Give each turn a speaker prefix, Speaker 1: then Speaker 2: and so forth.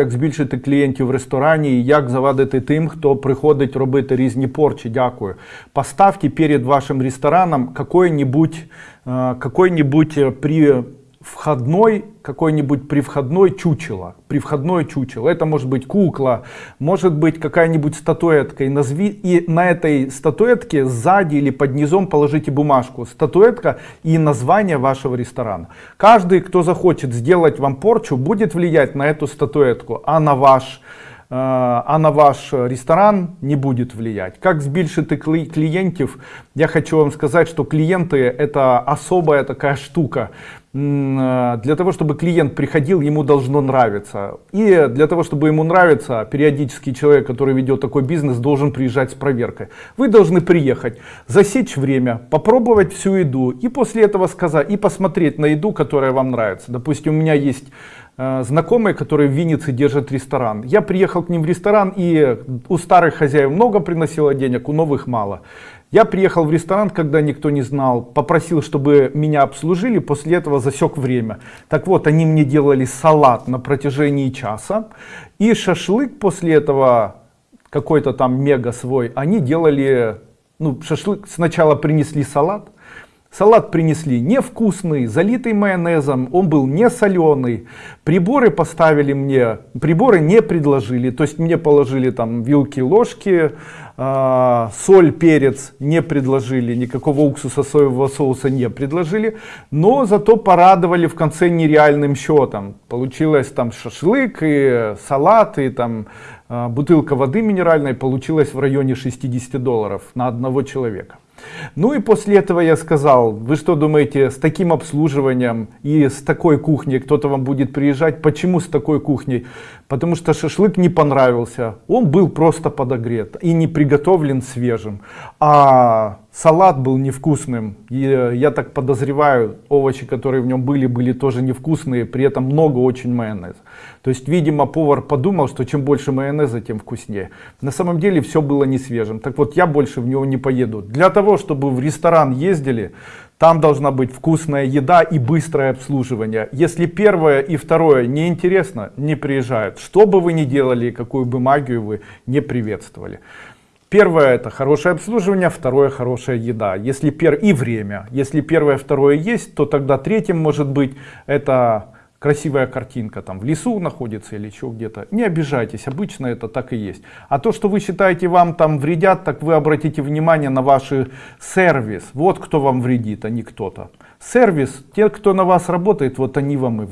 Speaker 1: Як збільшити клієнтів в ресторані і як завадити тим, хто приходить робити різні порчі. Дякую. Поставте перед вашим рестораном какой-нибудь э, какой-нибудь э, при входной, какой-нибудь при входной чучело. При входной чучело. Это может быть кукла, может быть какая-нибудь статуэтка. И, назви, и на этой статуэтке сзади или под низом положите бумажку. Статуэтка и название вашего ресторана. Каждый, кто захочет сделать вам порчу, будет влиять на эту статуэтку, а на ваш э, а на ваш ресторан не будет влиять. Как збільшити кли- клиентов? Я хочу вам сказать, что клиенты это особая такая штука. Э, Для того, чтобы клиент приходил, ему должно нравиться. И для того, чтобы ему нравиться, периодически человек, который ведет такой бизнес, должен приезжать с проверкой. Вы должны приехать, засечь время, попробовать всю еду и после этого сказать, и посмотреть на еду, которая вам нравится. Допустим, у меня есть э, знакомые, которые в Виннице держат ресторан. Я приехал к ним в ресторан, и у старых хозяев много приносило денег, у новых мало. Я приехал в ресторан, когда никто не знал, попросил, чтобы меня обслужили, после этого засек время. Так вот, они мне делали салат на протяжении часа, и шашлык после этого, какой-то там мега свой, они делали, ну, шашлык, сначала принесли салат, Салат принесли невкусный, залитый майонезом, он был не соленый. Приборы поставили мне, приборы не предложили, то есть мне положили там вилки, ложки, а, соль, перец не предложили, никакого уксуса соевого соуса не предложили, но зато порадовали в конце нереальным счетом. Получилось там шашлык и салат и там а, бутылка воды минеральной получилась в районе 60 долларов на одного человека. Ну и после этого я сказал, вы что думаете, с таким обслуживанием и с такой кухней кто-то вам будет приезжать? Почему с такой кухней? Потому что шашлык не понравился, он был просто подогрет и не приготовлен свежим. А салат был невкусным, и э, я так подозреваю, овощи, которые в нем были, были тоже невкусные, при этом много очень майонеза. То есть, видимо, повар подумал, что чем больше майонеза, тем вкуснее. На самом деле все было не свежим. Так вот, я больше в него не поеду. Для того, чтобы в ресторан ездили, там должна быть вкусная еда и быстрое обслуживание. Если первое и второе не интересно, не приезжают. Что бы вы ни делали, какую бы магию вы не приветствовали. Первое это хорошее обслуживание, второе хорошая еда. Если пер... И время. Если первое, второе есть, то тогда третьим может быть это красивая картинка там в лесу находится или еще где-то. Не обижайтесь, обычно это так и есть. А то, что вы считаете вам там вредят, так вы обратите внимание на ваш сервис. Вот кто вам вредит, а не кто-то. Сервис, те, кто на вас работает, вот они вам и вредят.